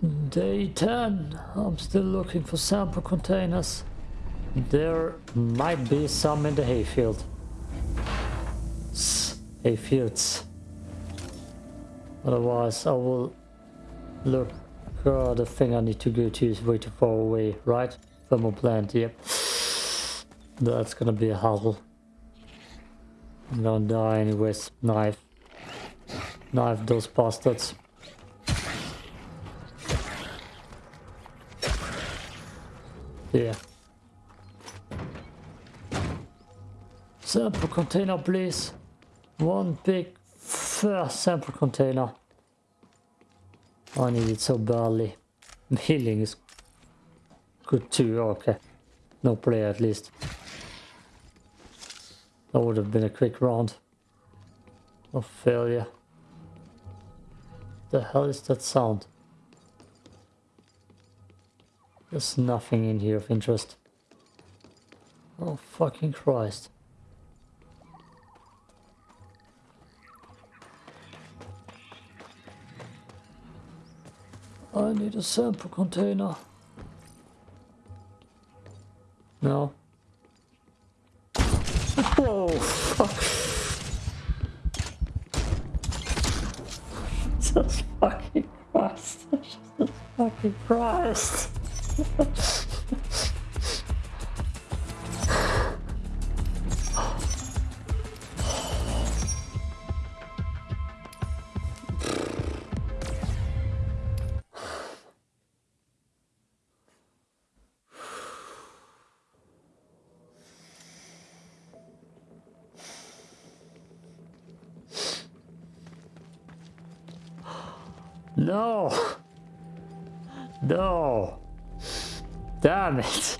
Day 10. I'm still looking for sample containers. There might be some in the hayfield. Hayfields. Otherwise I will look uh, the thing I need to go to is way too far away, right? Thermal plant, yep. That's gonna be a hassle. I'm gonna die anyways. Knife. Knife those bastards. Yeah. Sample container, please. One big first sample container. I need it so badly. Healing is good too. Okay. No play at least. That would have been a quick round of failure. The hell is that sound? There's nothing in here of interest. Oh fucking Christ. I need a sample container. No. Oh, fuck. Jesus fucking Christ. Jesus fucking Christ. No. Damn it.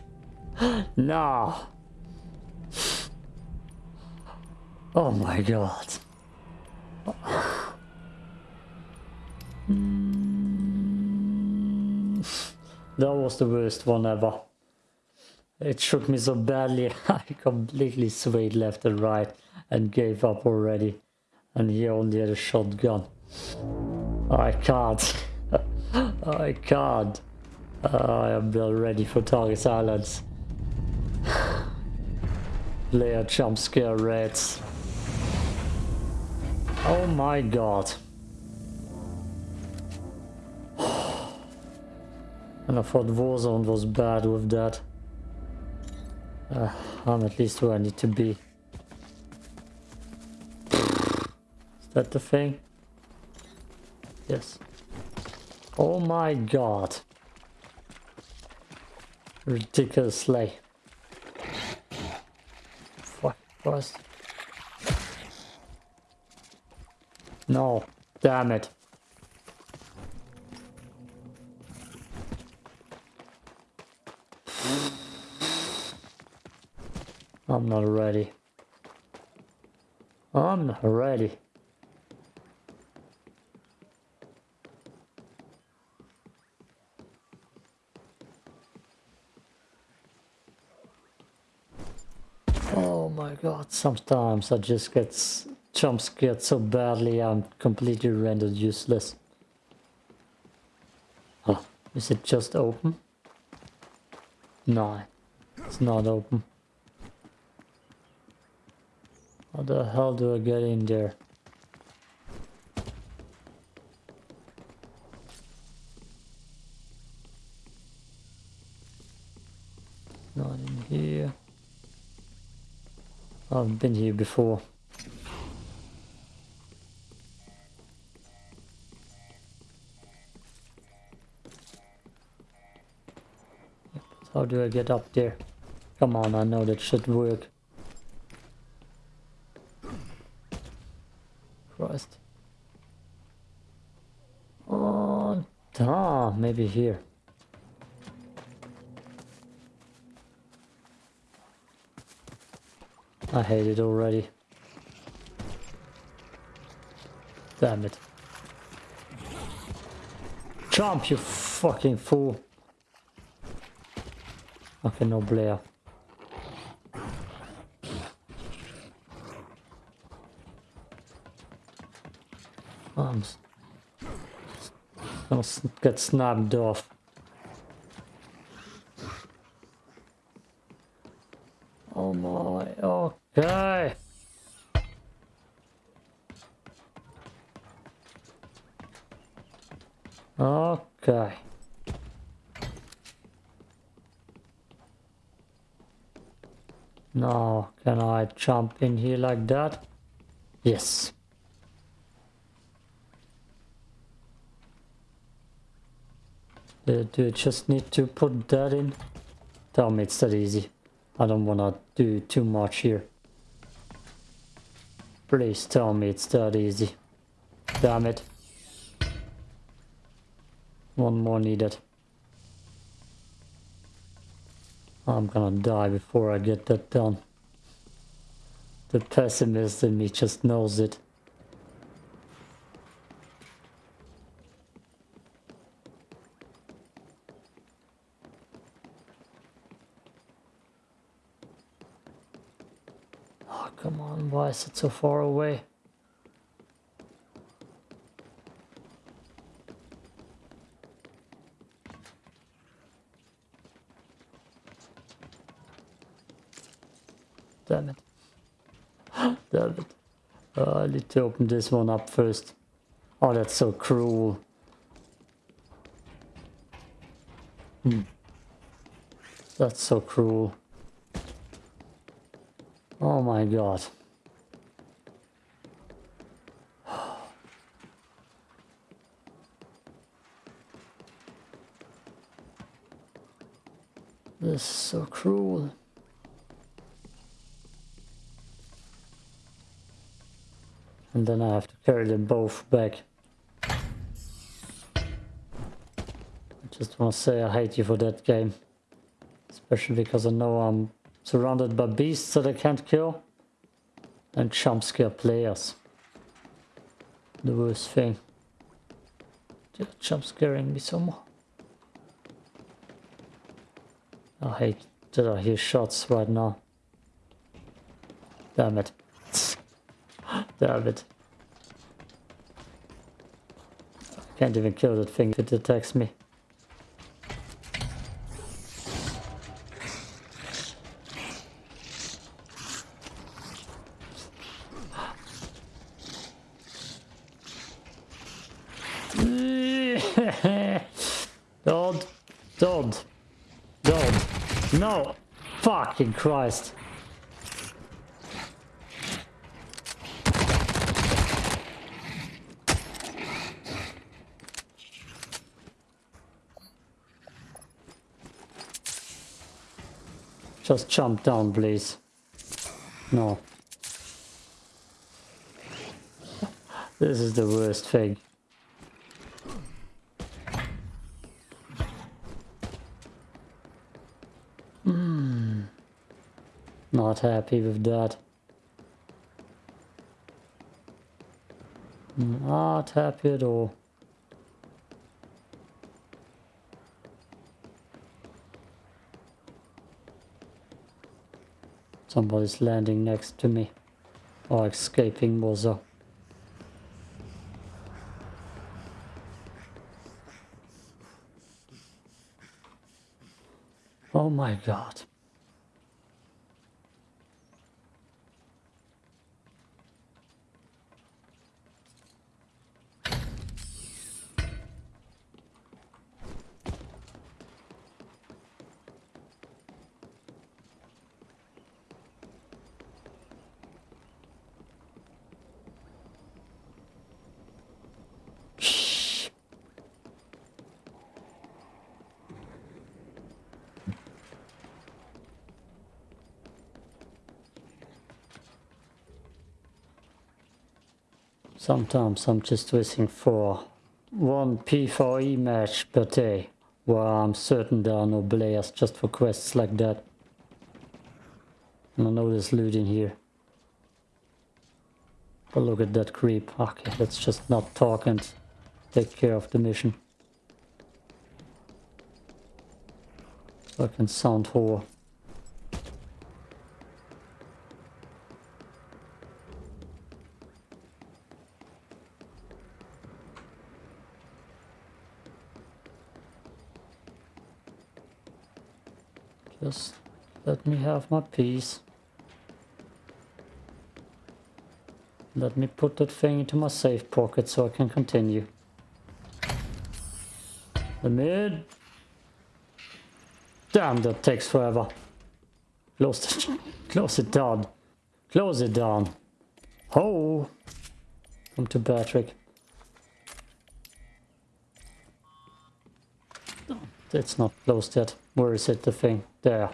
No. Oh my god. That was the worst one ever. It shook me so badly, I completely swayed left and right and gave up already. And he only had a shotgun. I can't. I can't. I am not ready for target silence. Layer jump scare rats. Oh my god. And I thought Warzone was bad with that. Uh, I'm at least where I need to be. Is that the thing? Yes. Oh my god. Ridiculously. Fuck Christ. No. Damn it. I'm not ready. I'm not ready. Oh my god, sometimes I just get jump scared so badly I'm completely rendered useless. Oh, is it just open? No, it's not open. How the hell do I get in there? Not in here. I've been here before. How do I get up there? Come on, I know that should work. Christ. Oh, ah, maybe here. I hate it already. Damn it. Jump, you fucking fool. Okay, no Blair. Arms. gonna get snapped off. Oh my, okay. Okay. Now, can I jump in here like that? Yes. Do you just need to put that in? Tell me it's that easy. I don't wanna do too much here. Please tell me it's that easy. Damn it. One more needed. I'm gonna die before I get that done. The pessimist in me just knows it. Oh, come on, why is it so far away? Damn it. Damn it. Uh, I need to open this one up first. Oh, that's so cruel. Hmm. That's so cruel. Oh my god. This is so cruel. And then I have to carry them both back. I just want to say I hate you for that game. Especially because I know I'm surrounded by beasts that I can't kill. And jump scare players. The worst thing. They're jump scaring me so much. I hate that I hear shots right now. Damn it. I can't even kill that thing if it attacks me. don't, don't, don't, no, fucking Christ. Just jump down, please. No. This is the worst thing. Hmm. Not happy with that. Not happy at all. Somebody's landing next to me. Or escaping more so. Oh my god. Sometimes I'm just wishing for one P4E match per day, where I'm certain there are no players just for quests like that. And I know there's loot in here. But look at that creep. Okay, let's just not talk and take care of the mission. Fucking sound whore. Just my piece. Let me put that thing into my safe pocket so I can continue. The mid. Damn, that takes forever. Close it, close it down. Close it down. Oh. Come to Patrick. It's not closed yet. Where is it, the thing? There.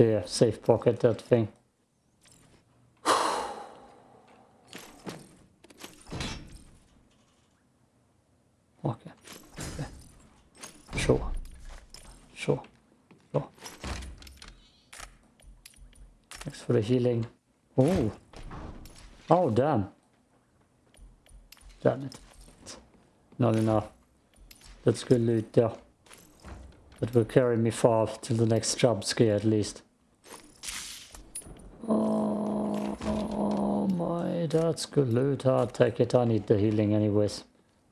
There, safe pocket, that thing. okay. okay. Sure. Sure. Sure. Thanks for the healing. Oh. Oh, damn. Damn it. Not enough. That's good loot there. That will carry me far till the next jump scare at least. Oh, my, that's good loot. I'll take it. I need the healing anyways.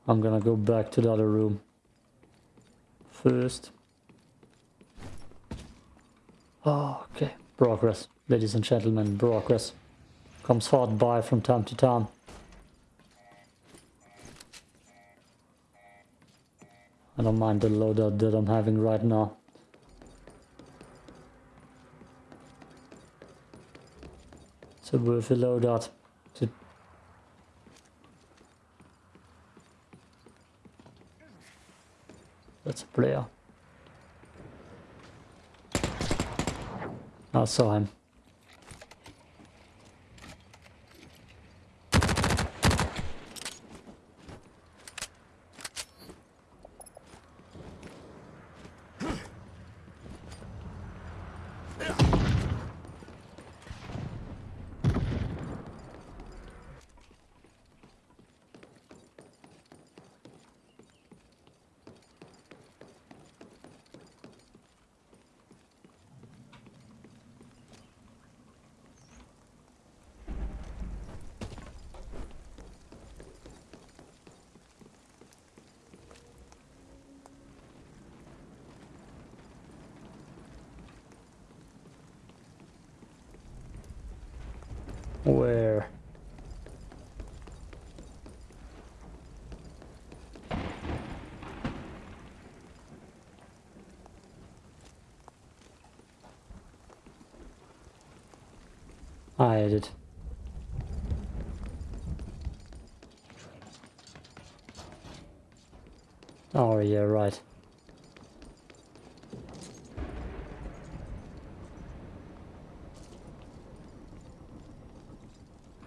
I'm gonna go back to the other room. First. Oh, okay. Progress. Ladies and gentlemen, progress. Comes hard by from time to time. I don't mind the loadout that I'm having right now. It's a worthy loadout. To That's a player. I saw him. Where? Oh yeah, right.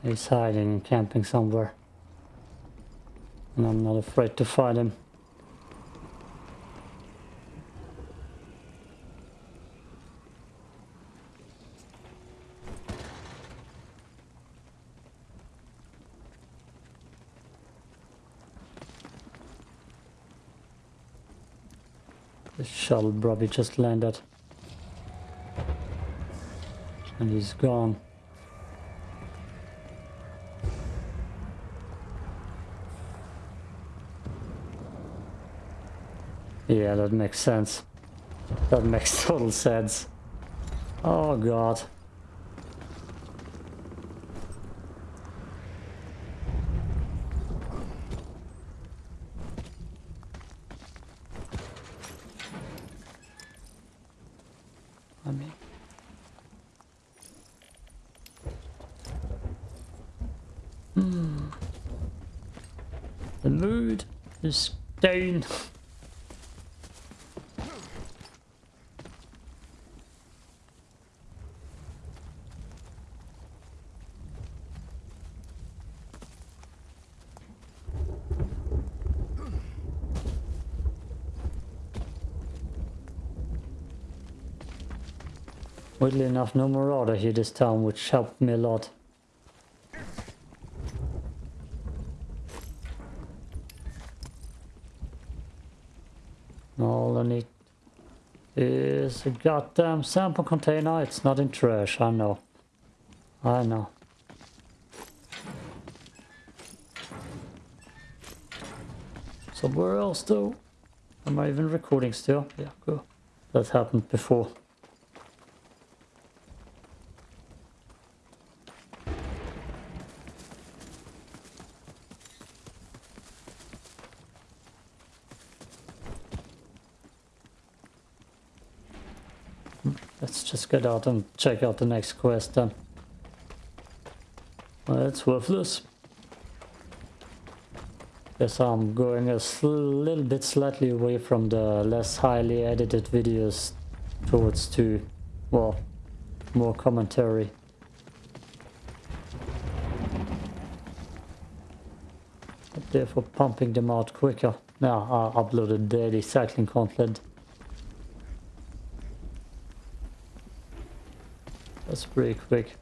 He's hiding camping somewhere. And I'm not afraid to fight him. The shuttle probably just landed. And he's gone. Yeah, that makes sense. That makes total sense. Oh god. I mean... Hmm. The mood is down. Weirdly enough, no marauder here this time, which helped me a lot. All I need is a goddamn sample container. It's not in trash, I know. I know. Somewhere else though. Am I even recording still? Yeah, cool. That happened before. Let's just get out and check out the next quest then. It's worthless. Guess I'm going a little bit slightly away from the less highly edited videos towards to, well, more commentary. But Therefore pumping them out quicker. Now I uploaded daily cycling content. Pretty quick.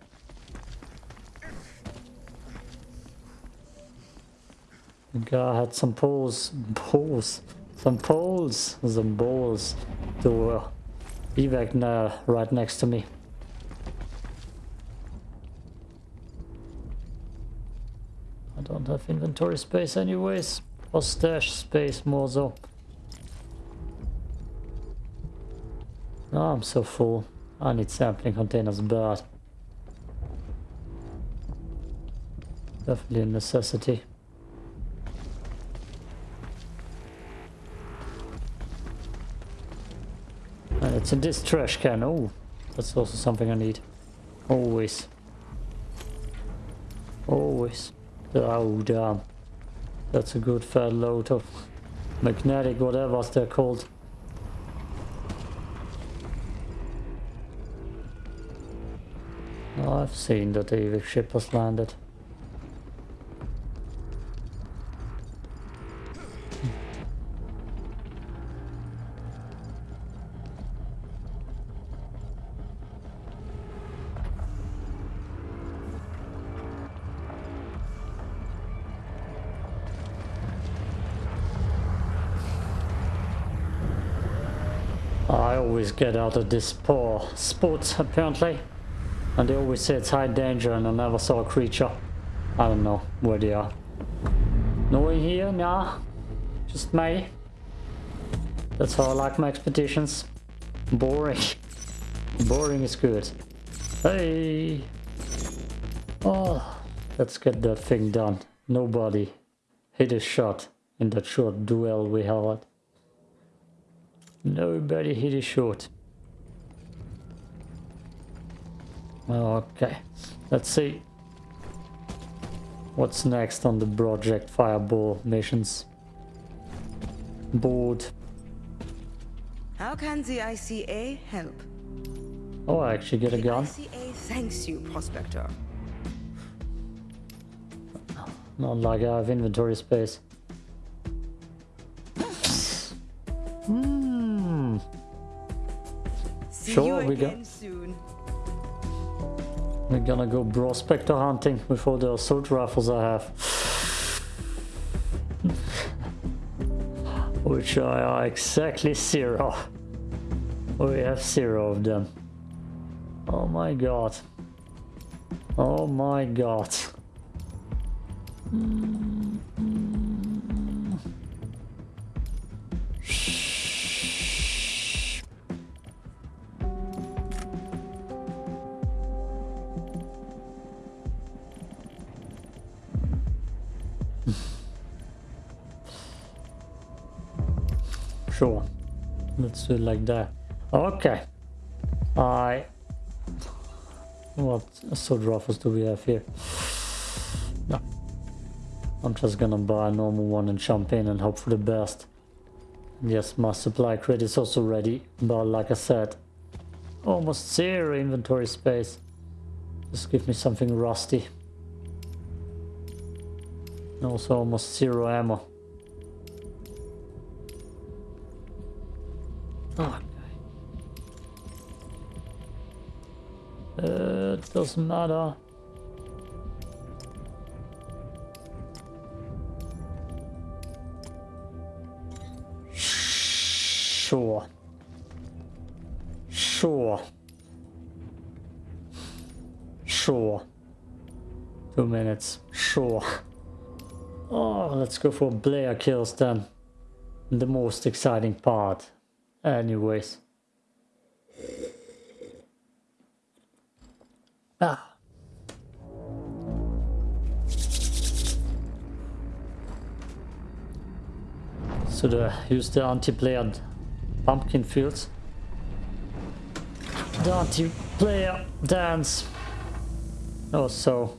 The guy had some poles, poles, some poles, some balls to uh, evac now right next to me. I don't have inventory space anyways, or stash space more so. Oh, I'm so full. I need sampling containers bad. Definitely a necessity. And it's in this trash can. Oh, that's also something I need. Always. Always. Oh, damn. Um, that's a good fat load of magnetic whatever they're called. I've seen that the ship has landed. I always get out of this poor spot apparently. And they always say it's high danger and I never saw a creature. I don't know where they are. No one here? Nah. Just me. That's how I like my expeditions. Boring. Boring is good. Hey! Oh, let's get that thing done. Nobody hit a shot in that short duel we had. Nobody hit a shot. Okay, let's see what's next on the Project Fireball missions. Board. How can the ICA help? Oh, I actually get a the gun. ICA thanks you, Prospector. Not like I have inventory space. Hmm. See Sure, you we go. again soon. We're gonna go prospector hunting with all the assault rifles I have. Which I are exactly zero. We have zero of them. Oh my god. Oh my god. Hmm. Sure. Let's do it like that. Okay. I... What assault rifles do we have here? No. I'm just gonna buy a normal one and jump in and hope for the best. Yes, my supply crate is also ready, but like I said, almost zero inventory space. Just give me something rusty. Also almost zero ammo. Doesn't matter. Sure. Sure. Sure. Two minutes. Sure. Oh, let's go for Blair kills then. The most exciting part. Anyways. Ah. So the use the anti-player pumpkin fields. Don't you player dance? Or so.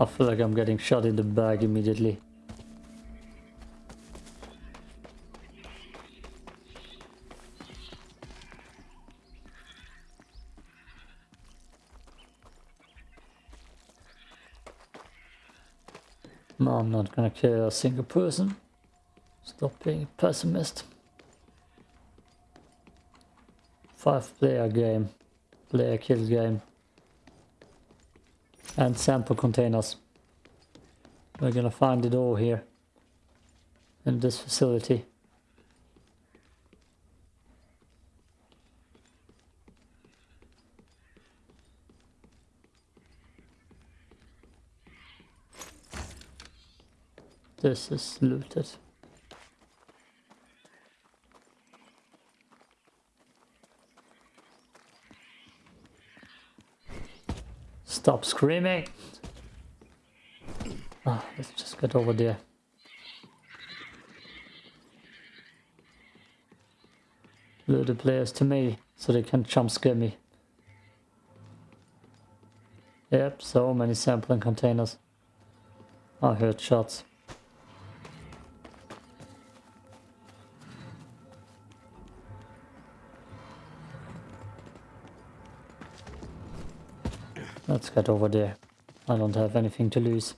I feel like I'm getting shot in the back immediately. I'm not gonna kill a single person. Stop being a pessimist. Five player game. Player kill game. And sample containers. We're gonna find it all here. In this facility. This is looted. Stop screaming! Ah, let's just get over there. Lure the players to me so they can jump scare me. Yep, so many sampling containers. I heard shots. Let's get over there. I don't have anything to lose.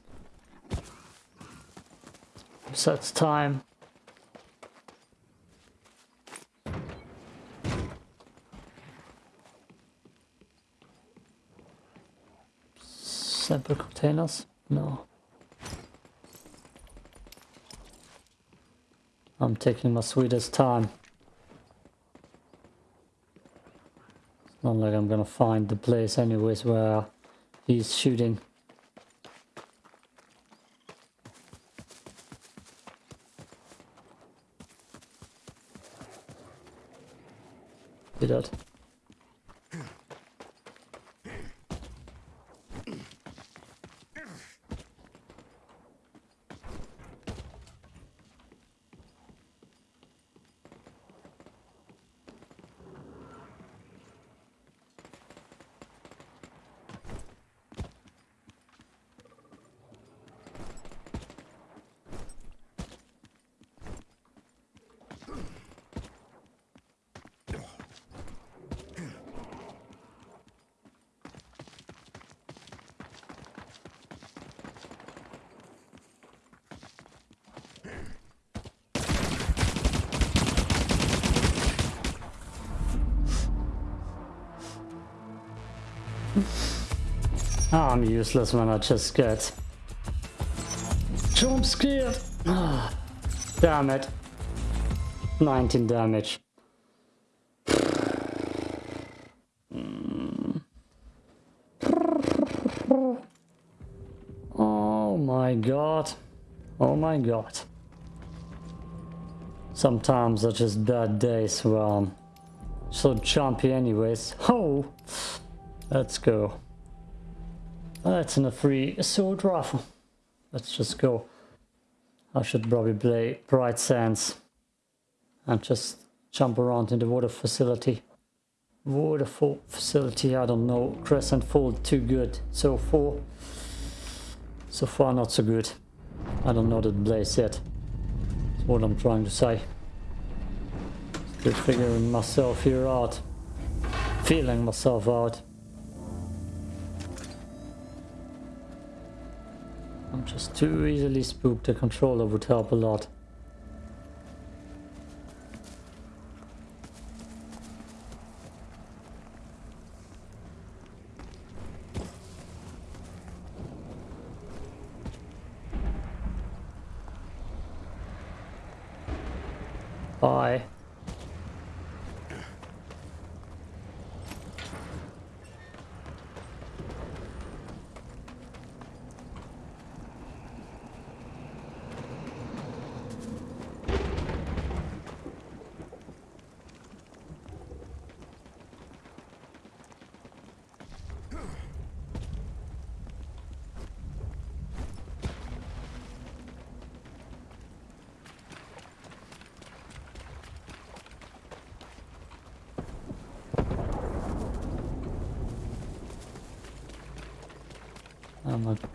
It's time. Sample containers? No. I'm taking my sweetest time. It's not like I'm gonna find the place anyways where he's shooting. Did that. I'm useless when I just get jump scared. Damn it. 19 damage. Oh my god. Oh my god. Sometimes are just bad days where I'm so jumpy anyways. Oh! Let's go. That's in a free sword rifle. Let's just go. I should probably play Bright Sands and just jump around in the water facility. Waterfall facility, I don't know. Crescent Fall too good. So far, so far not so good. I don't know the blaze yet. That's what I'm trying to say. Still figuring myself here out. Feeling myself out. Just too easily spooked. The controller would help a lot.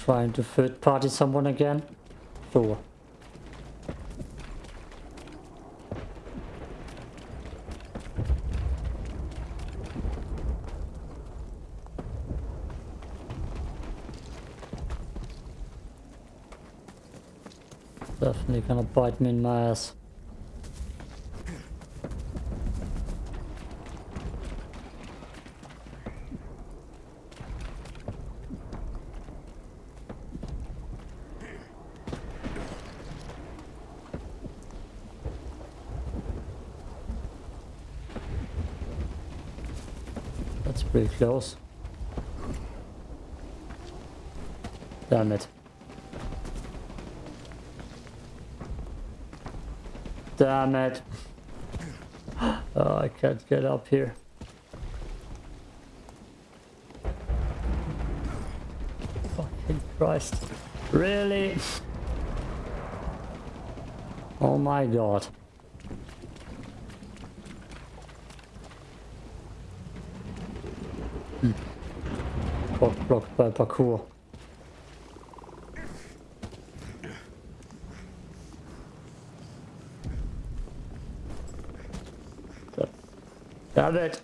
Trying to third party someone again? Sure. Definitely gonna bite me in my ass. That's pretty close. Damn it. Damn it. Oh, I can't get up here. Fucking Christ. Really? Oh my god. Got blocked by parkour. Damn it.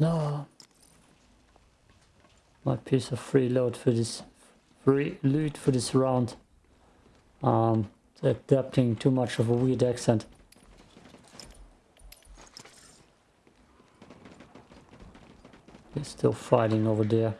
No. My piece of free load for this free loot for this round. Um adapting too much of a weird accent. He's still fighting over there.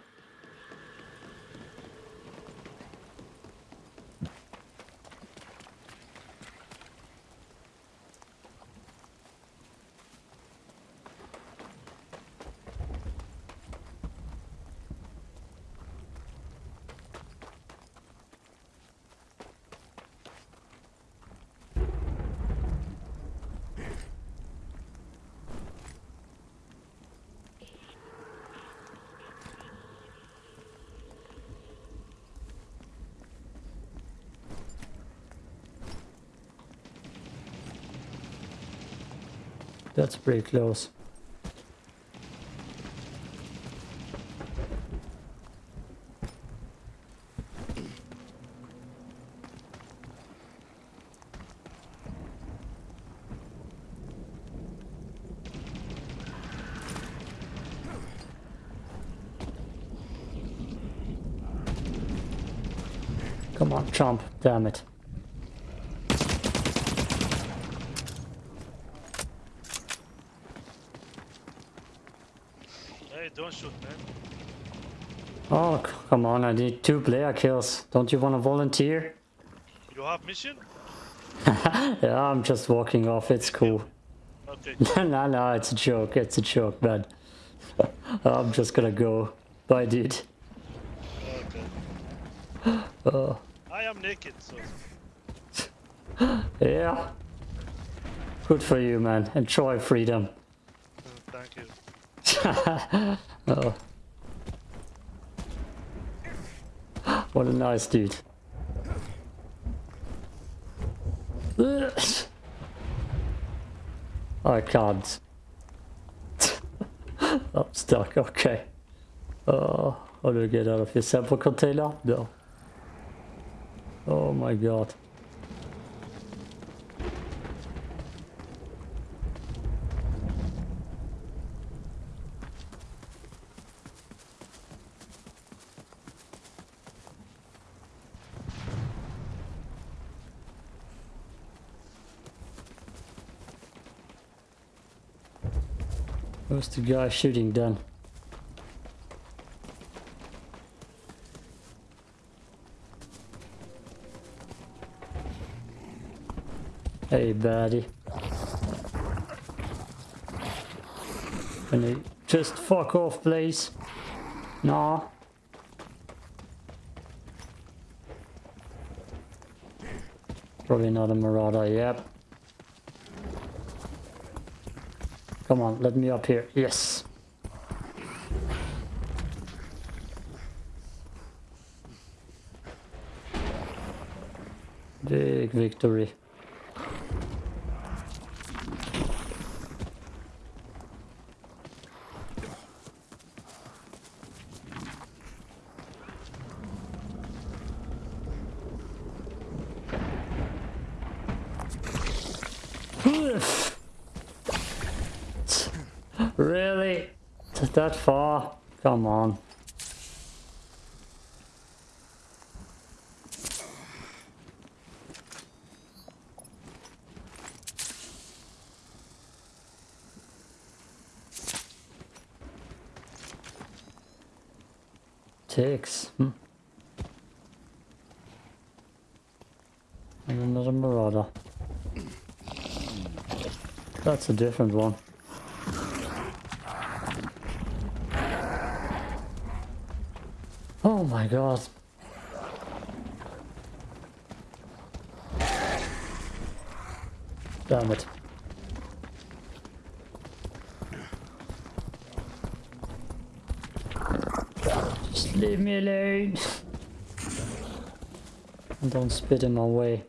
That's pretty close. Come on, chomp, damn it. Hey, don't shoot, man. Oh, c- come on, I need two player kills. Don't you want to volunteer? You have mission? Yeah, I'm just walking off, it's cool. Okay. no, no, it's a joke, it's a joke, man. I'm just gonna go. Bye, dude. Okay. Uh, I am naked, so yeah. Good for you, man. Enjoy freedom. uh, thank you. Oh. What a nice dude. I can't. I'm stuck, okay. Oh, how do I get out of here? Sample container? No. Oh my god. was the guy shooting done? Hey, buddy. Can you just fuck off, please? Nah. Probably not a marauder, yep. Come on, let me up here. Yes. Big victory. really? That far? Come on. Ticks. Hmm. And another marauder. That's a different one. Oh my god. Damn it. Just leave me alone. And don't spit in my way.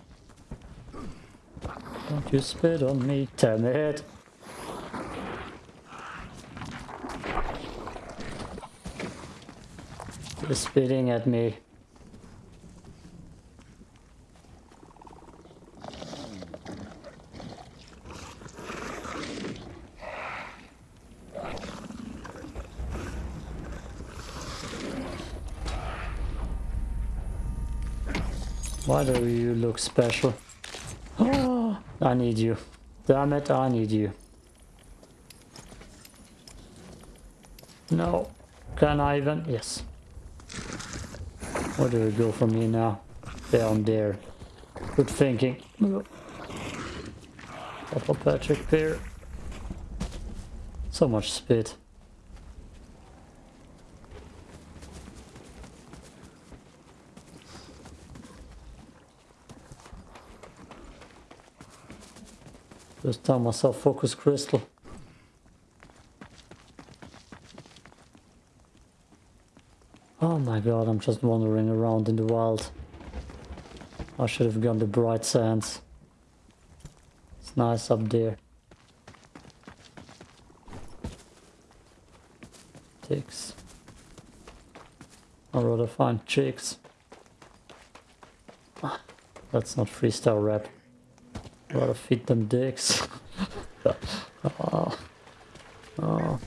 You spit on me, damn it. You're spitting at me. Why do you look special? I need you. Damn it, I need you. No. Can I even? Yes. Where do we go from here now? Down there. Good thinking. Papa Patrick Pier. So much spit. Just tell myself focus crystal. Oh my god, I'm just wandering around in the wild. I should have gone to bright sands. It's nice up there. Ticks. I'd rather find chicks. Ah, That's not freestyle rap. Rather feed them dicks. oh. Oh.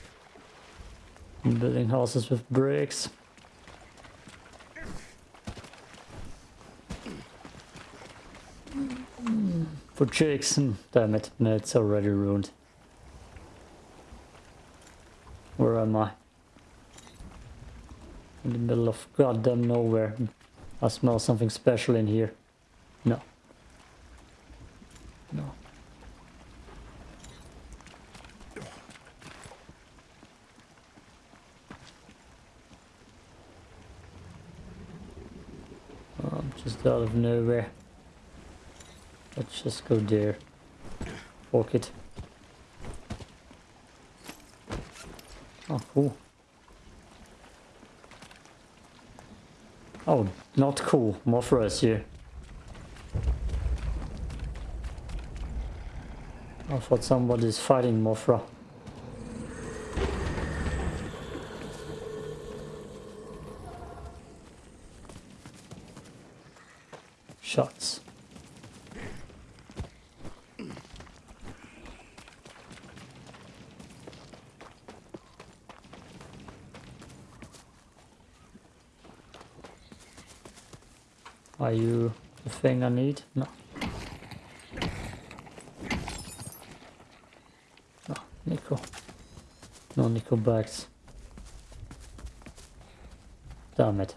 I'm building houses with bricks. For chicks, hmm, damn it, no, it's already ruined. Where am I? In the middle of goddamn nowhere. I smell something special in here. No. No. Oh, I'm just out of nowhere. Let's just go there. Walk it. Oh, cool. Oh, not cool. Mothra is here. Oh, I thought somebody's fighting Mothra. Shots. Are you the thing I need? No. No, nickel. No nickel bags. Damn it.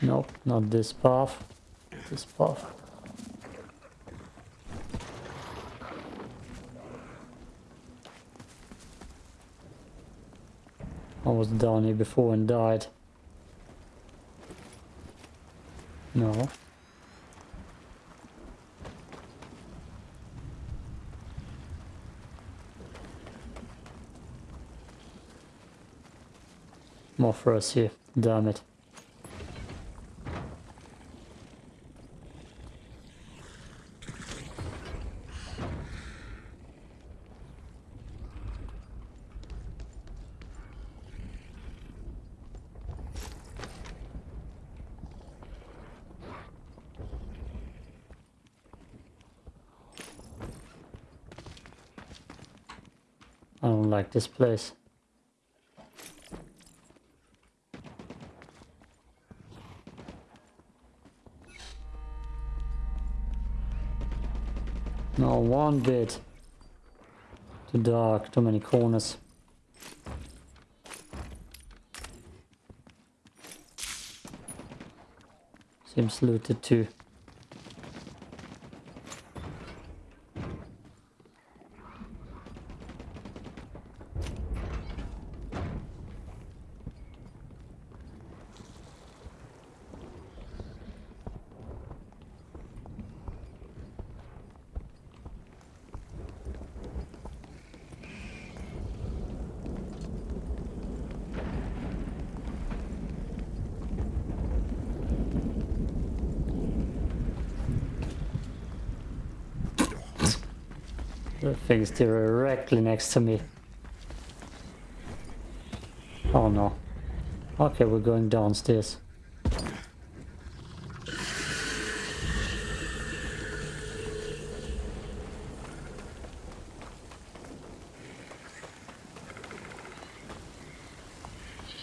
Nope, not this path. This path. Was down here before and died. No. More for us here. Damn it. I don't like this place. No, one bit. Too dark, too many corners. Seems looted too. The thing's directly next to me. Oh no. Okay, we're going downstairs.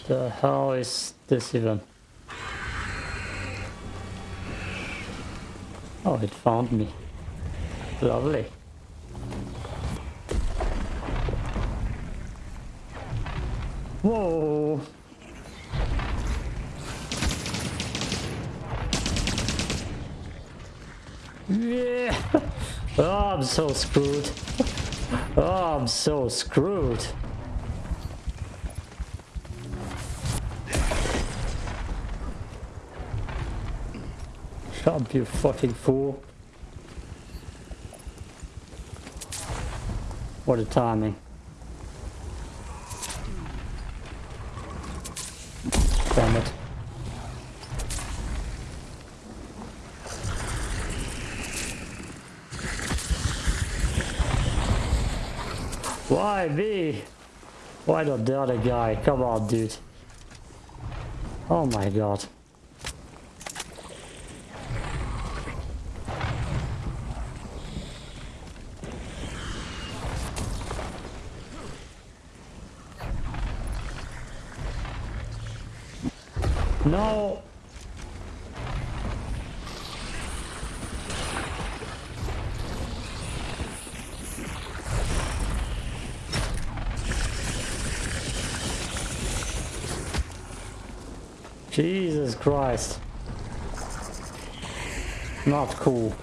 The hell is this even? Oh, it found me. Lovely. Whoa! Yeah! Oh, I'm so screwed. Oh, I'm so screwed. Up, you fucking fool. What a timing. Damn it. Why me? Why not the other guy? Come on, dude. Oh my god. No. Jesus Christ. Not cool.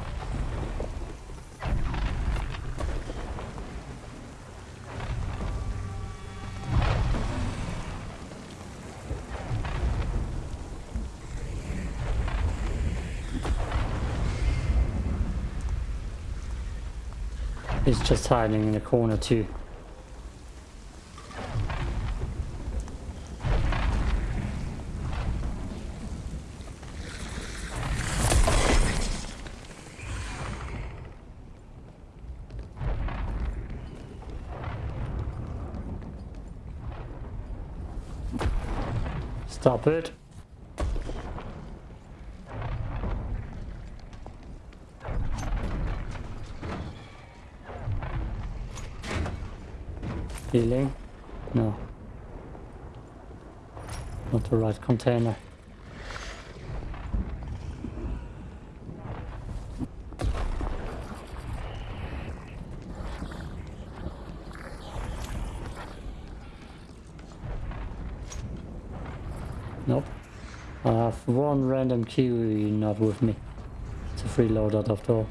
He's just hiding in the corner too. Stop it. Healing? No. Not the right container. Nope. I have one random Kiwi not with me. It's a free loader after all.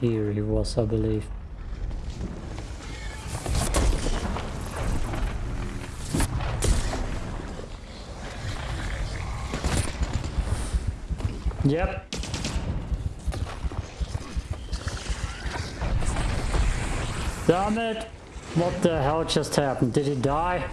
here he was, I believe. Damn it! What the hell just happened? Did he die?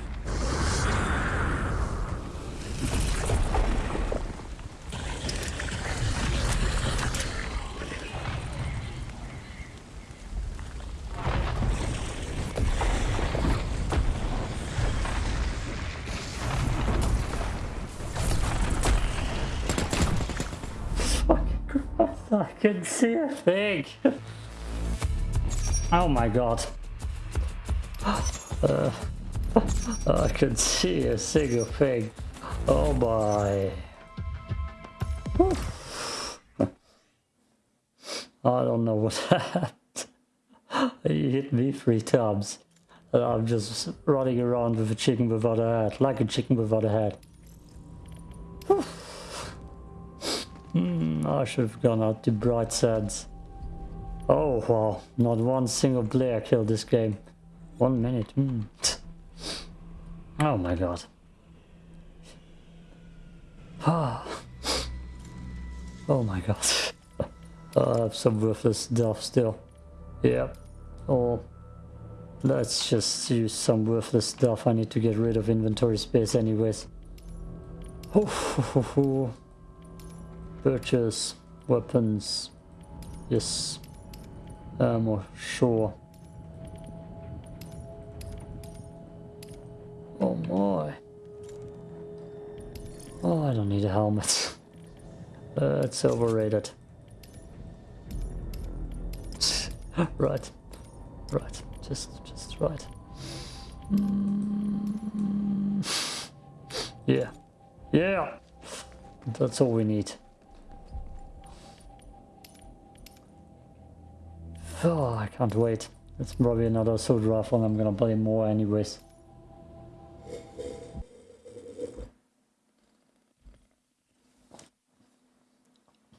Oh my god. Uh, I can see a single thing. Oh my. I don't know what happened. He hit me three times. And I'm just running around with a chicken without a head. Like a chicken without a head. Hmm, I should have gone out to bright sands. Oh wow, not one single player killed this game. One minute. Hmm. Oh my god. Oh my god. I have some worthless stuff still. Yeah. Or let's just use some worthless stuff. I need to get rid of inventory space anyways. Purchase weapons. Yes. Ammo, sure. Oh my. Oh, I don't need a helmet. Uh, it's overrated. right. Right. Just, just right. Mm. Yeah. Yeah. That's all we need. Oh, I can't wait. It's probably another assault rifle and I'm gonna play more anyways.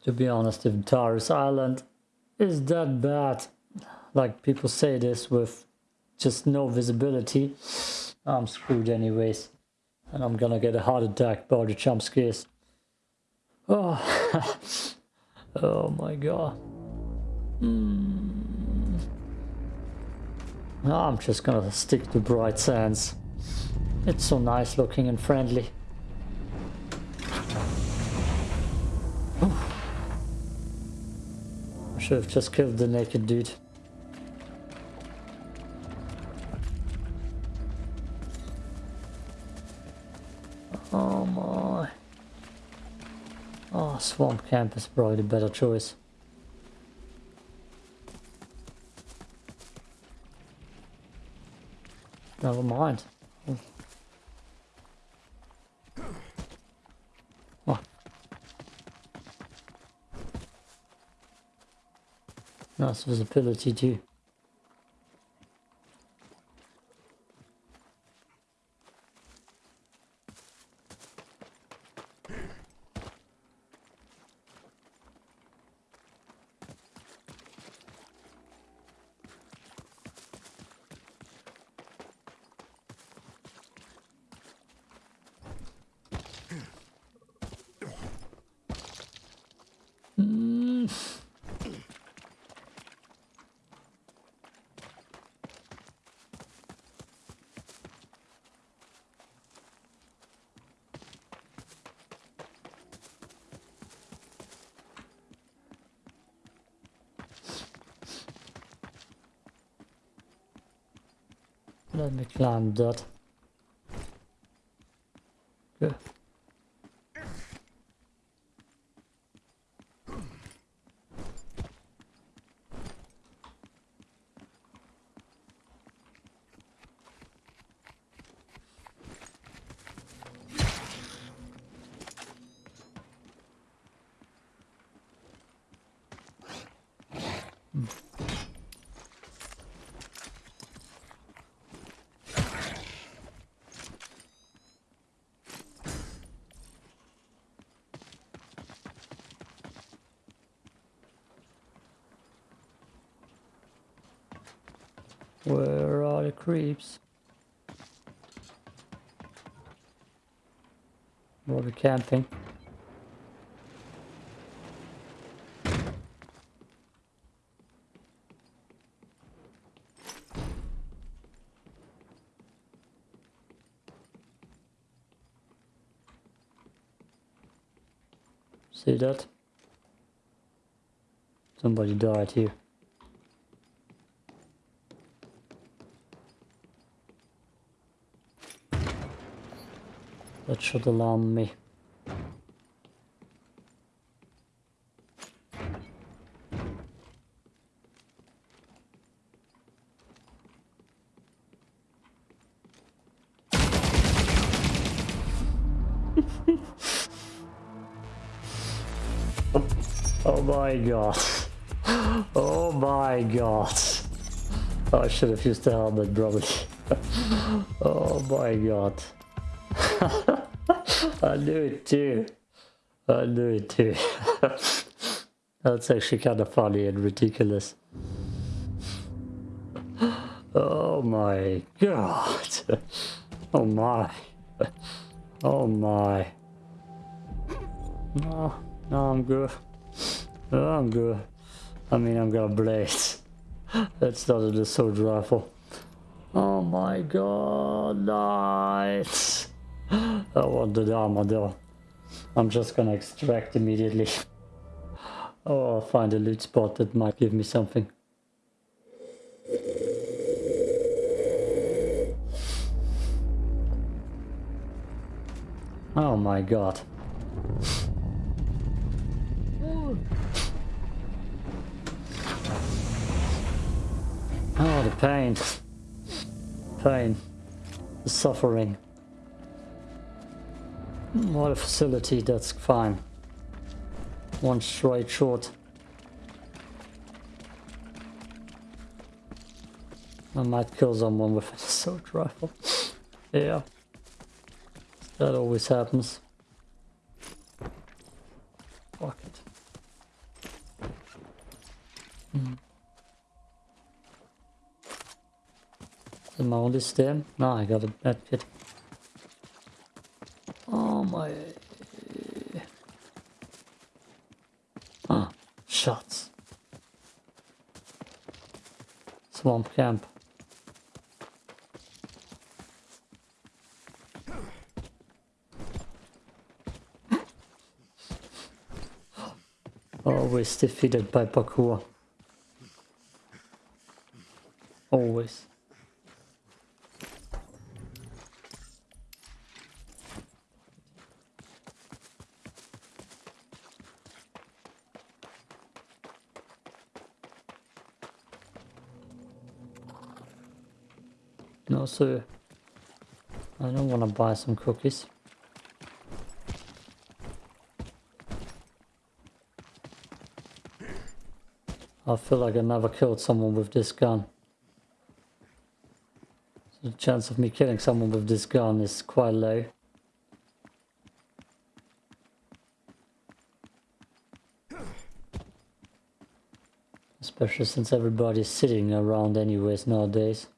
To be honest, if Tharis Island is that bad, like people say this with just no visibility, I'm screwed anyways. And I'm gonna get a heart attack by the jump scares. Oh, oh my god. Hmm. I'm just gonna stick to Bright Sands. It's so nice looking and friendly. I should have just killed the naked dude. Oh my. Oh, Swamp Camp is probably the better choice. Never mind. Oh. Nice visibility too. Mm. Let me climb that. Where are the creeps? Were we camping? See that? Somebody died here. That should alarm me. oh my god. Oh my god. Oh, I should have used the helmet probably. oh my god. I knew it too. I knew it too. That's actually kind of funny and ridiculous. Oh my god. Oh my. Oh my. No, no, I'm good. No, I'm good. I mean, I'm gonna blaze. That's not an assault rifle. Oh my god, nice. I want the armor though. I'm just gonna extract immediately. Oh, I'll find a loot spot that might give me something. Oh my god. Oh, the pain. Pain. The suffering. What a facility, that's fine. One straight short. I might kill someone with an assault rifle. yeah. That always happens. Fuck it. Mm. Am I only stem? No, I got a bad kit. Oh my... Ah, shots. Swamp camp. Always defeated by parkour. Always. Sir. I don't want to buy some cookies. I feel like I never killed someone with this gun. So the chance of me killing someone with this gun is quite low. Especially since everybody's sitting around anyways nowadays.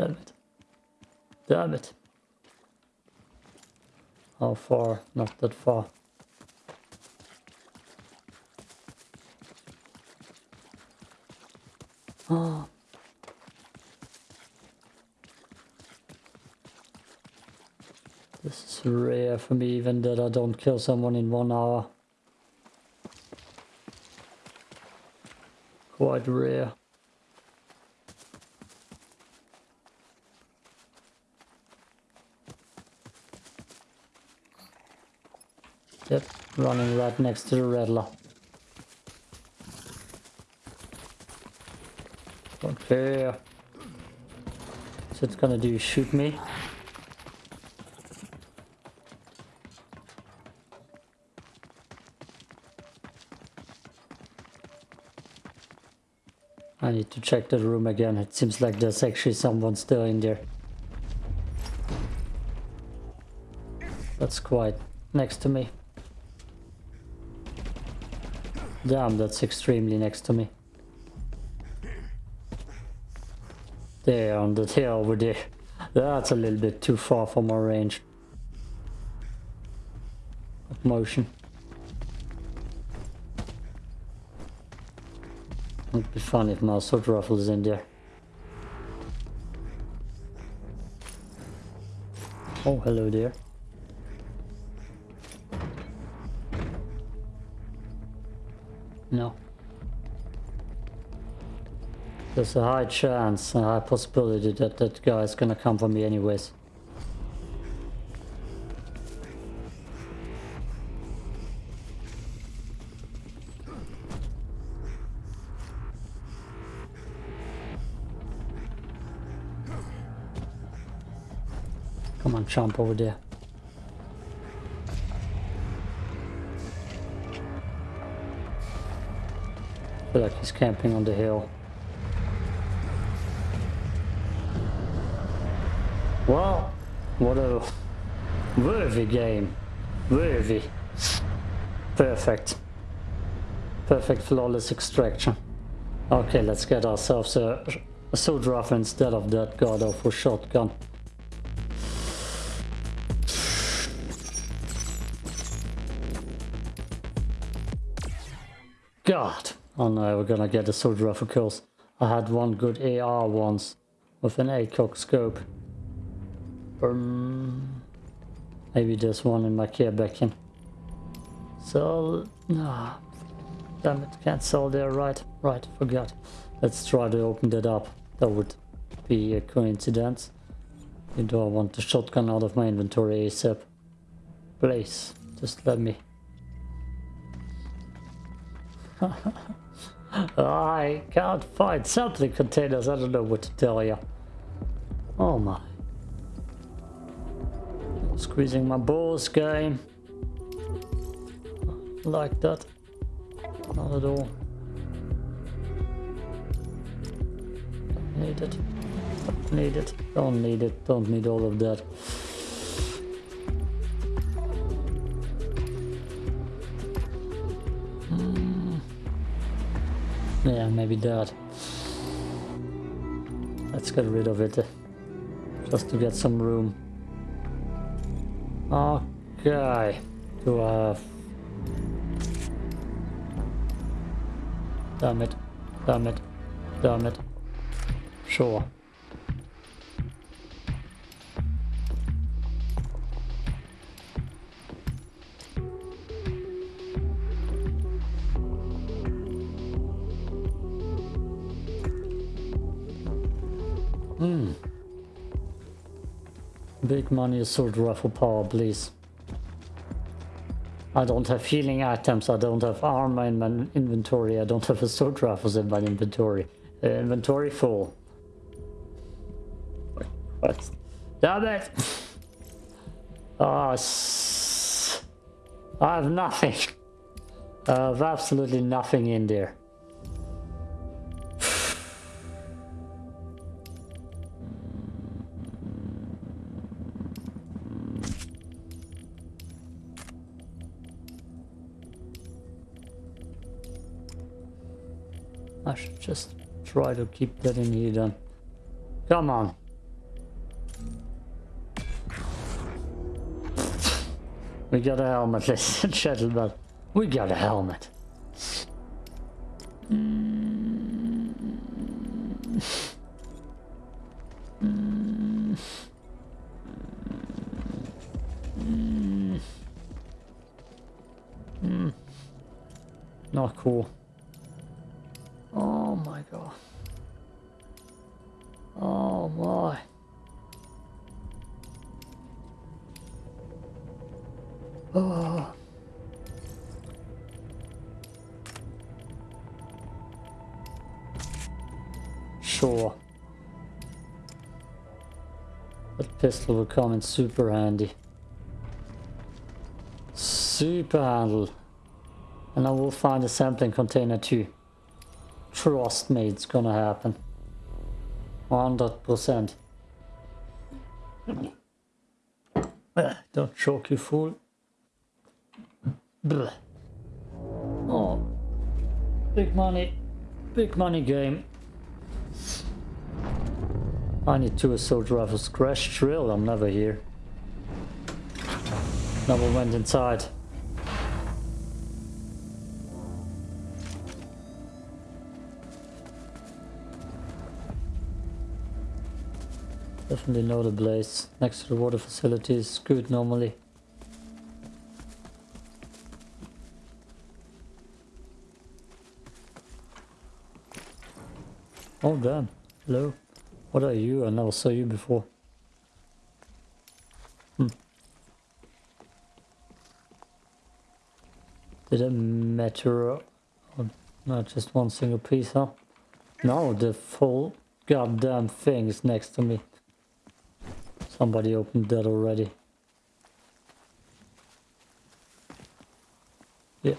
Damn it. Damn it. How far? Not that far. Oh. Ah. This is rare for me even that I don't kill someone in one hour. Quite rare. Yep, running right next to the Rattler. Care. So it's gonna do shoot me. I need to check the room again. It seems like there's actually someone still in there. That's quite next to me. Damn, that's extremely next to me. There, on the tail over there. That's a little bit too far for my range of motion. It'd be fun if my sword rifle is in there. Oh, hello there. There's a high chance, a high possibility that that guy is gonna come for me anyways. Come on, jump over there. feel like he's camping on the hill. Well, what a worthy game. Worthy. Perfect. Perfect flawless extraction. Okay, let's get ourselves a, a instead of that god awful shotgun. God. Oh no, we're gonna get a sword rifle kills. I had one good AR once with an ACOG scope. Maybe there's one in my care back in. So, ah, damn it, can't sell there, right, right, forgot. Let's try to open that up. That would be a coincidence. Do I want the shotgun out of my inventory ASAP? Please, just let me. I can't find something containers, I don't know what to tell you. Oh my. Squeezing my balls game. Like that. Not at all. Don't need it. Don't need it. Don't need it. Don't need all of that. Hmm. Yeah, maybe that. Let's get rid of it. uh, Just to get some room. Okay. Do I have... Damn it. Damn it. Damn it. Sure. Money assault rifle power, please. I don't have healing items, I don't have armor in my inventory, I don't have assault rifles in my inventory. Uh, inventory full. What? Damn it! S- I have nothing. I have absolutely nothing in there. Just try to keep that in here then. Come on. We got a helmet, ladies and gentlemen. We got a helmet. Not cool. Pistol will come in super handy. Super handle. And I will find a sampling container too. Trust me, it's gonna happen. 100%. Ah, Don't choke, you fool. Oh. Big money. Big money game. I need two assault rifles. Crash drill, I'm never here. Never went inside. Definitely know the place. Next to the water facility is good normally. Oh damn. Hello. What are you? I never saw you before. Hmm. Did it matter? Not just one single piece, huh? No, the full goddamn thing is next to me. Somebody opened that already. Yeah.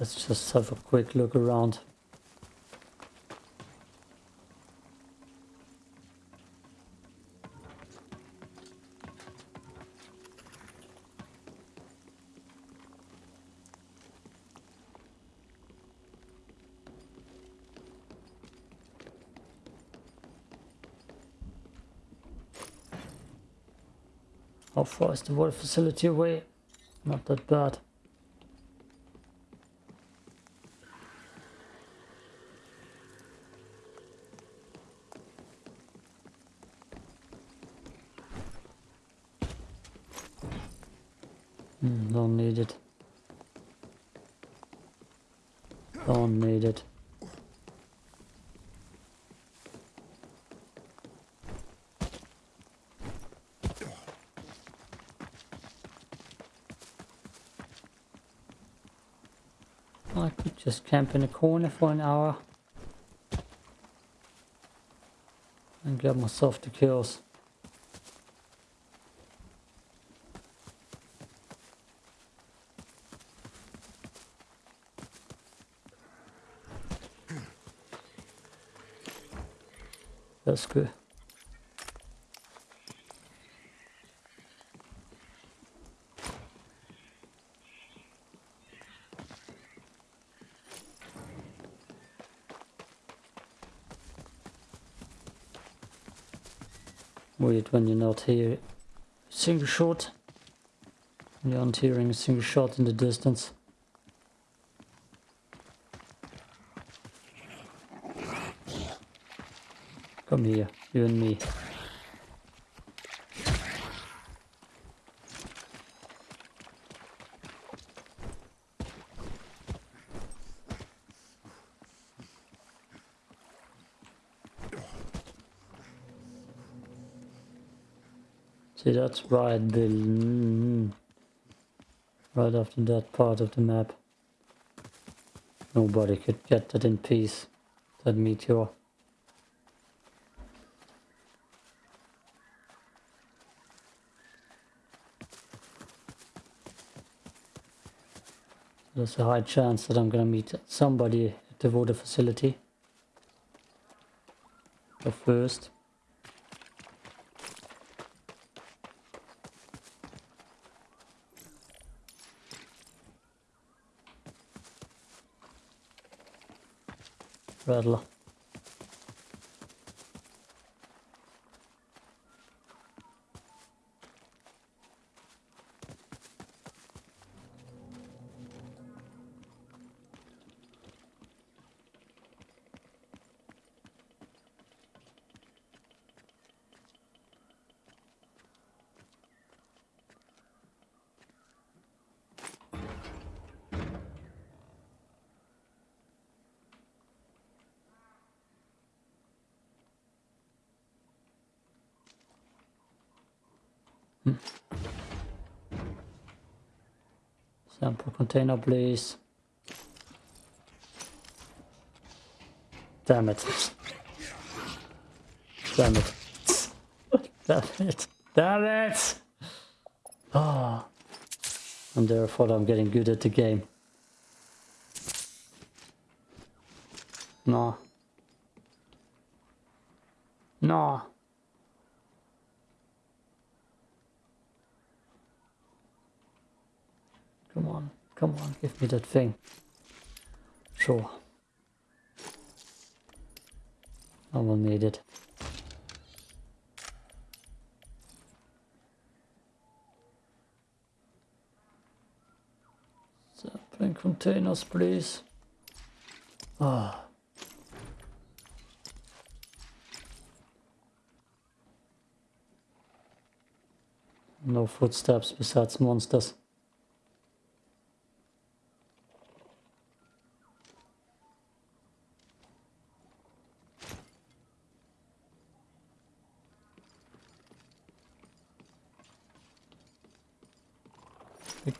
Let's just have a quick look around. How far is the water facility away? Not that bad. Hmm, don't need it. Don't need it. I could just camp in a corner for an hour and get myself the kills. That's good. Weird when you're not here. Single shot. You're not hearing a single shot in the distance. Come here, you and me. See, that's right, Bill. Mm, Right after that part of the map. Nobody could get that in peace. That meteor. There's a high chance that I'm gonna meet somebody at the water facility. But first. Rattler. Container, please. Damn it. Damn it. Damn it. Damn it! Ah. And therefore I'm getting good at the game. No. No. Come on, give me that thing. Sure. I will need it. Sampling containers, please. Ah. No footsteps besides monsters.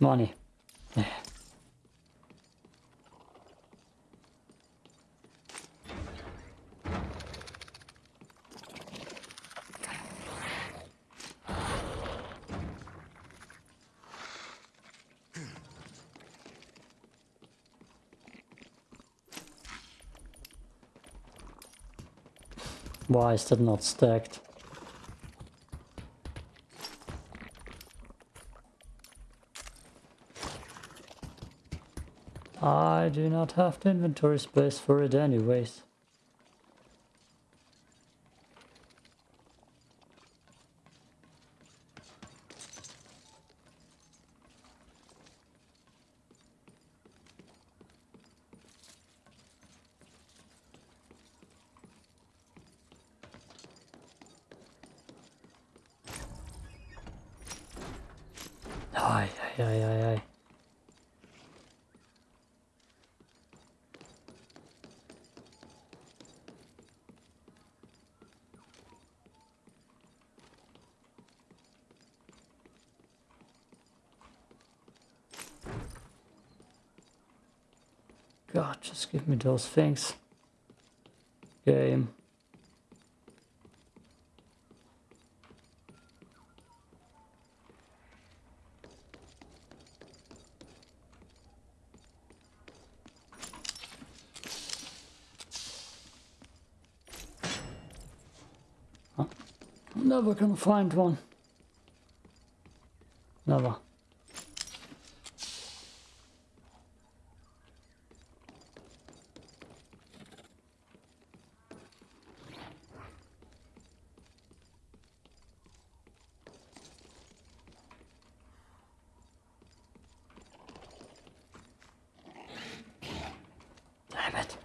Money. Why is that not stacked? I do not have the inventory space for it anyways. Ay, ay, ay, ay, ay. God, just give me those things. Game. Never gonna find one. Never. Damn it.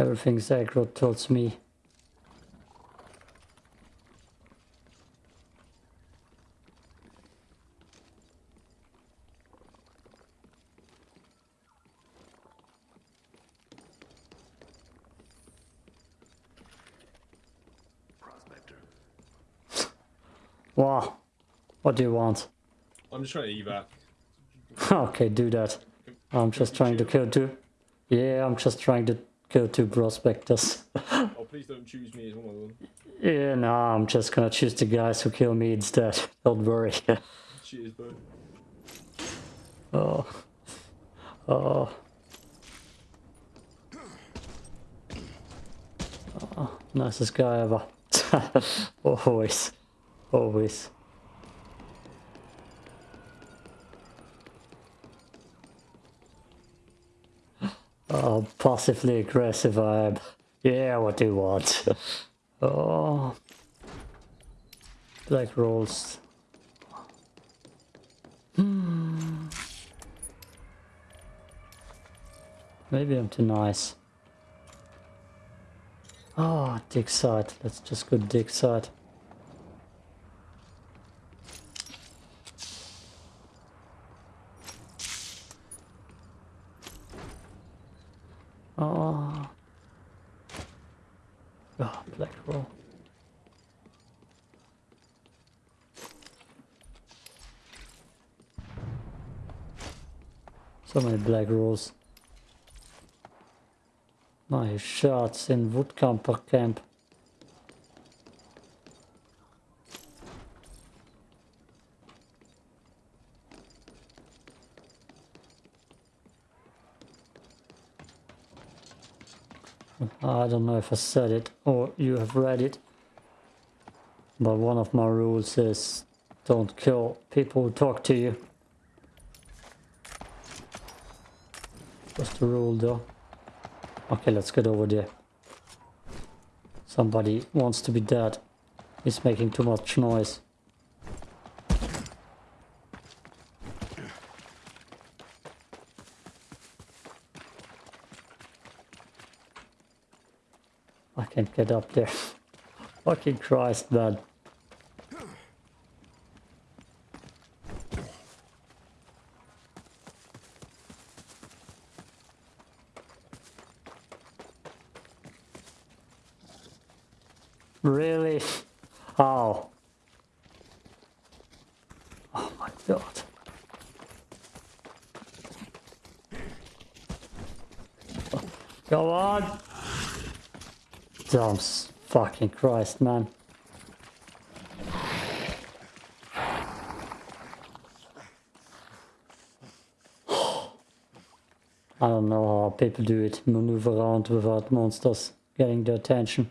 Everything's aggro towards me. Prospector. Wow. What do you want? I'm just trying to evac. okay, do that. I'm just trying to kill two. Yeah, I'm just trying to kill to prospectors. Oh, please don't choose me as one of them. yeah, no, I'm just gonna choose the guys who kill me instead. Don't worry. Cheers, bro. oh. Oh. Oh, nicest guy ever. always. Always. Oh, passively aggressive I am. Yeah, what do you want? oh. Black rolls. Hmm. Maybe I'm too nice. Ah, dig site. Let's just go dig site. Oh. Oh, black roll. So many black rolls. My shots in woodcamper camp. I don't know if I said it or you have read it, but one of my rules is don't kill people who talk to you. What's the rule though? Okay, let's get over there. Somebody wants to be dead. He's making too much noise. I can't get up there. Fucking Christ, man. Really? How? Oh my god. Come on! Damn fucking Christ, man. I don't know how people do it, maneuver around without monsters getting their attention.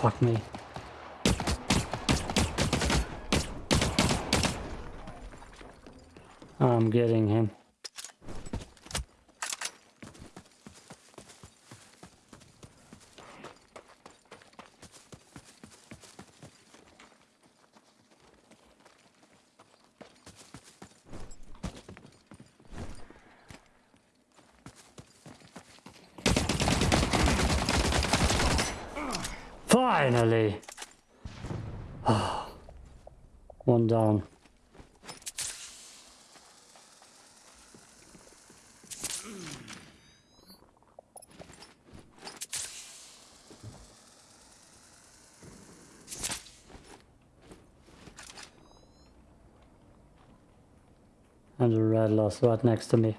Fuck me. I'm getting him. Finally! One down. And the red lost right next to me.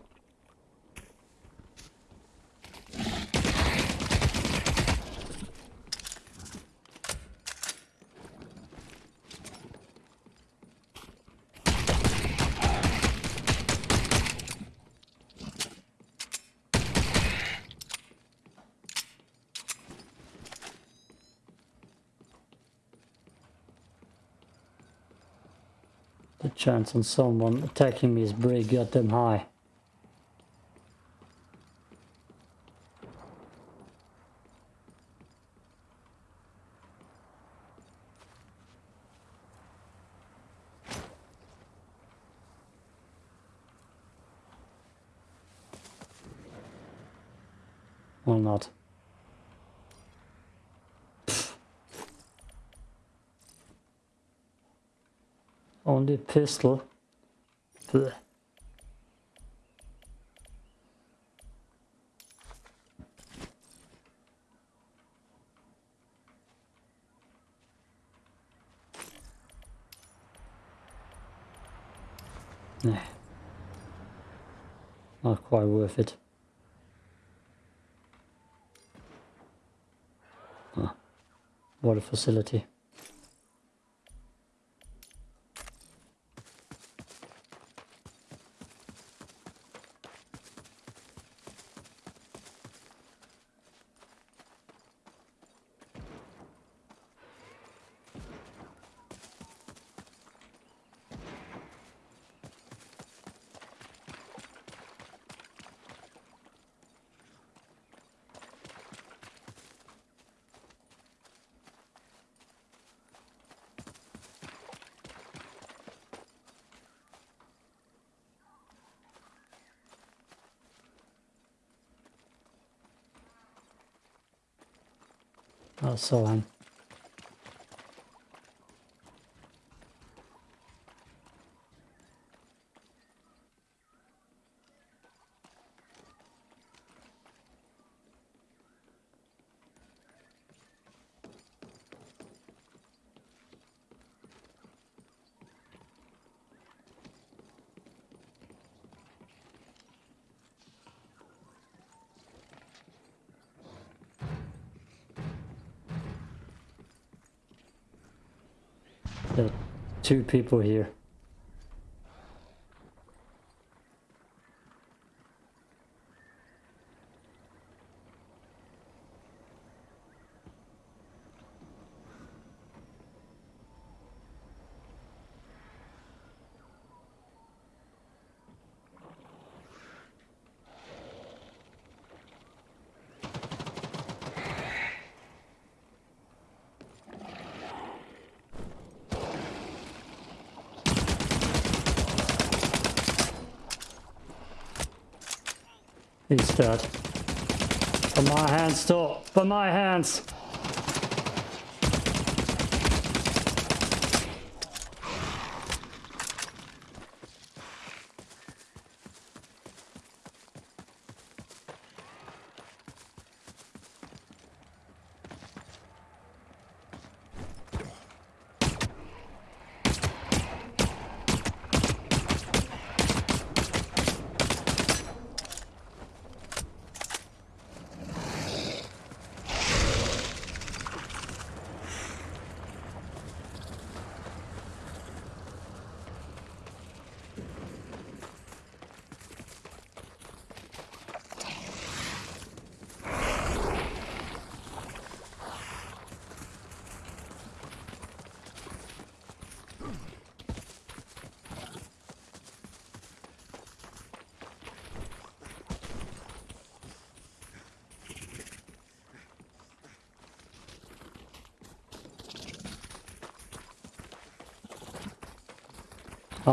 The chance on someone attacking me is pretty goddamn high. Or not. Only pistol. Blech. Nah. Not quite worth it. What a facility. I saw him. There are two people here. For my hands, too. For my hands.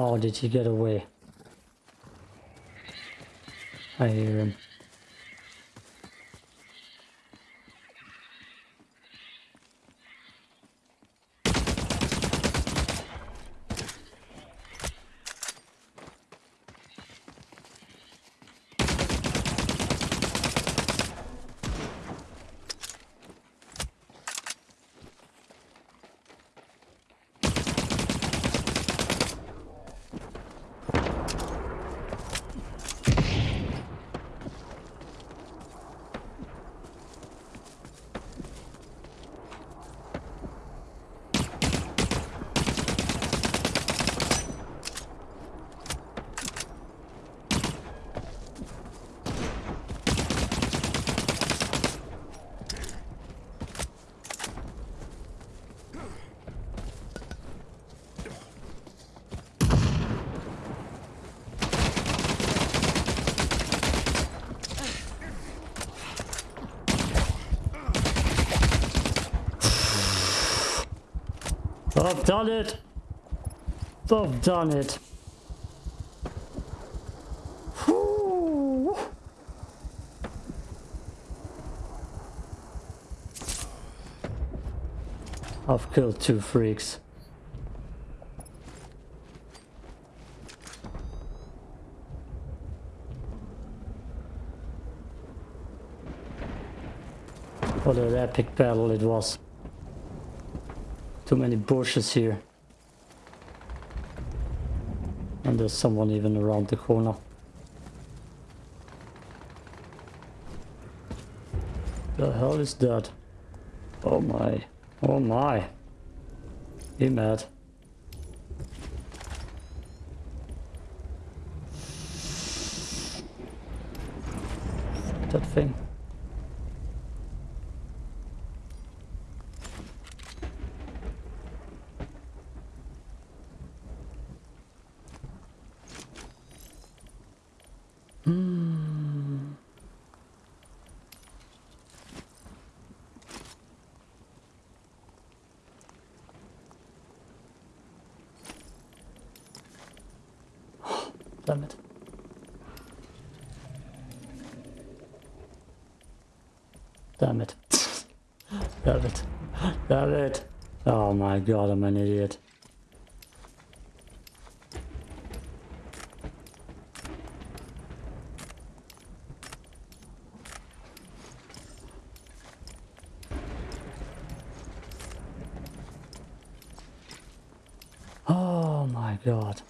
Oh, did he get away? I hear him. I've done it. I've done it. Whew. I've killed two freaks. What an epic battle it was. Too many bushes here. And there's someone even around the corner. The hell is that? Oh my. Oh my. He mad. That thing. Hmm. Damn it. Damn it. Damn it. Damn it. Oh my god, I'm an idiot. Oh my god.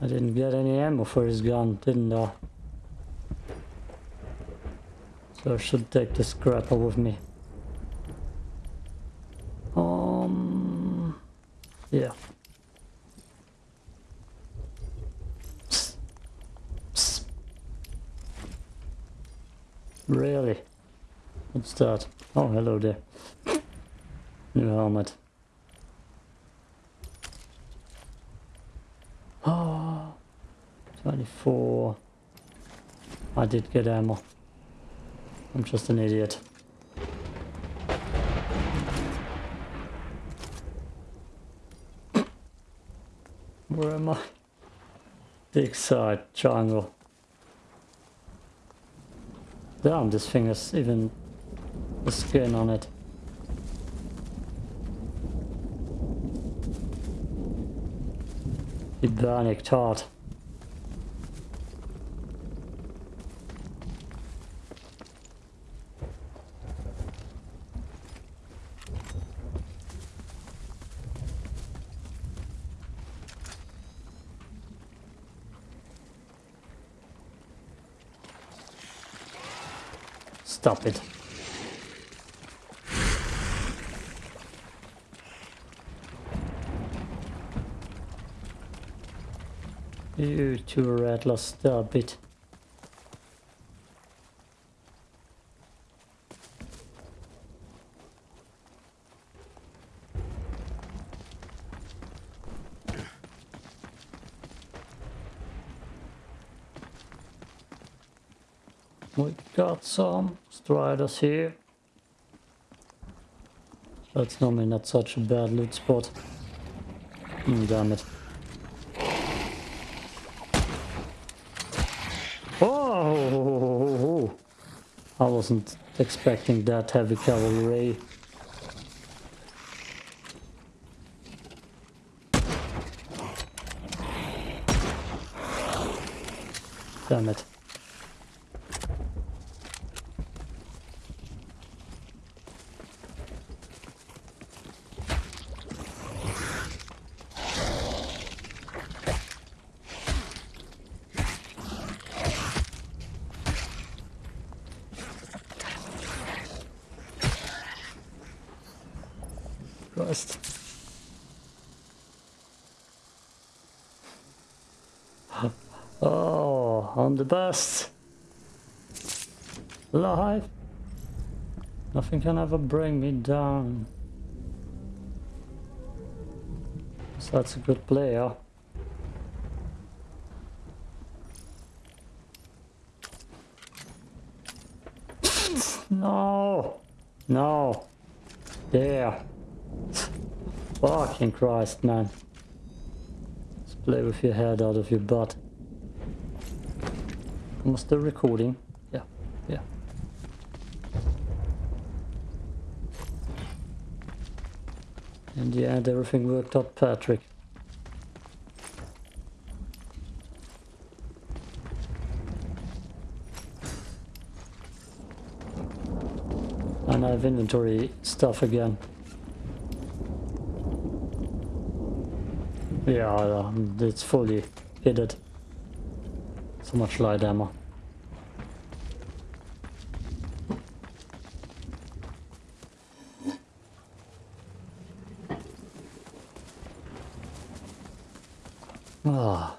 I didn't get any ammo for his gun, didn't I? So I should take the scrapper with me. Um, yeah. Really? What's that? Oh, hello there. New helmet. Oh, 24. I did get ammo. I'm just an idiot. Where am I? Big side, jungle. Damn, this thing has even the skin on it. Bionic tart. Stop it. You two rattlers, stop it. We got some striders here. That's normally not such a bad loot spot. Mm, damn it. Oh! I wasn't expecting that heavy cavalry. Damn it. Christ. Oh, I'm the best. Life. Nothing can ever bring me down. So that's a good player. no. No. There. Fucking Christ, man. Let's play with your head out of your butt. I still recording? Yeah, yeah. In the end, everything worked out, Patrick. And I have inventory stuff again. Yeah, um, it's fully hidden. So much light ammo. Ah.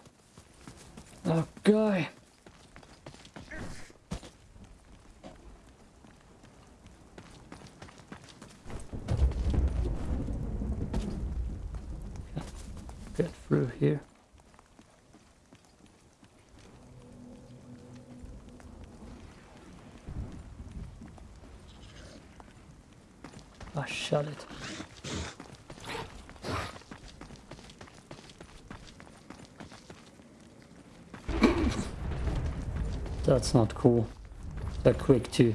Okay. Get through here. I shut it. That's not cool. They're quick too.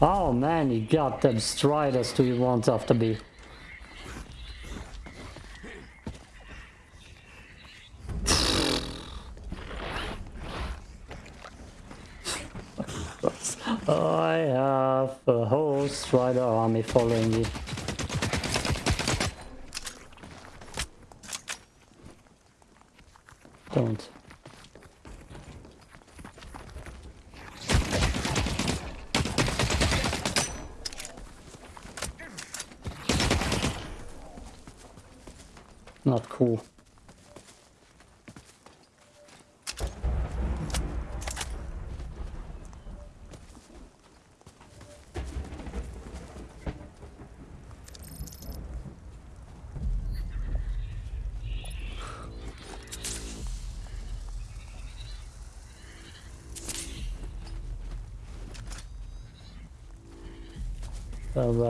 Oh man, you got them striders do you want after me? I have a whole strider army following you. Don't. Not cool.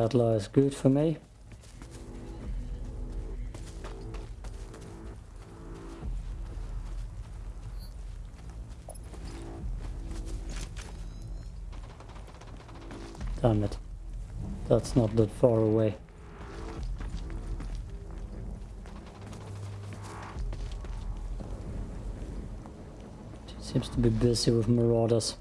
Rattler is good for me. Damn it. That's not that far away. Seems to be busy with marauders.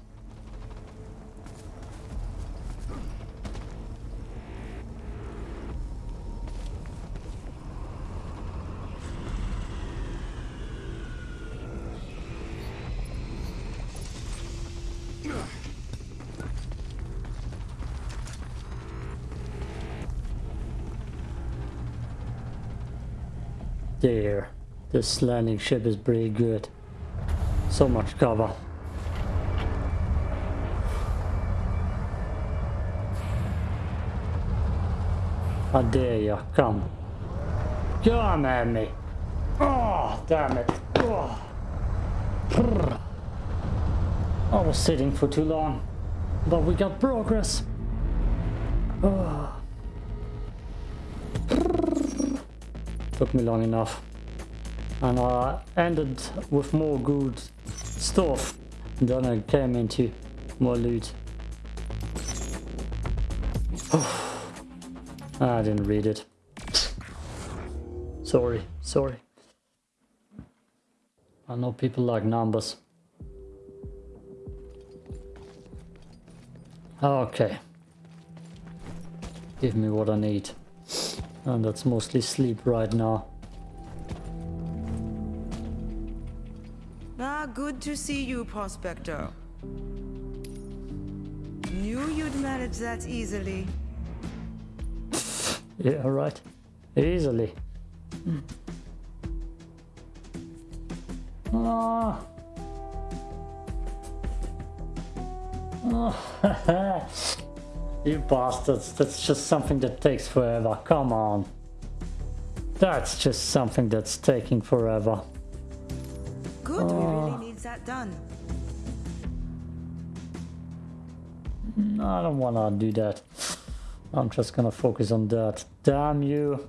This landing ship is pretty good. So much cover. I dare you. Come. Come at me. Oh, damn it. Oh. I was sitting for too long. But we got progress. Oh. Took me long enough. And I ended with more good stuff. Then I came into more loot. I didn't read it. Sorry, sorry. I know people like numbers. Okay. Give me what I need. And that's mostly sleep right now. Good to see you, Prospector. Knew you'd manage that easily. Yeah, right. Easily. Ah. Oh. you bastards, that's just something that takes forever. Come on. That's just something that's taking forever. Good, we that done. I don't wanna do that. I'm just gonna focus on that. Damn you.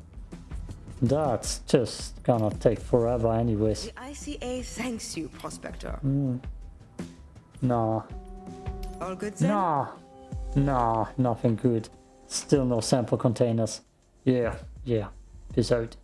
That's just gonna take forever anyways. The ICA thanks you, Prospector. Mm. Nah. All good then? Nah. Nah, nothing good. Still no sample containers. Yeah, yeah. Peace out.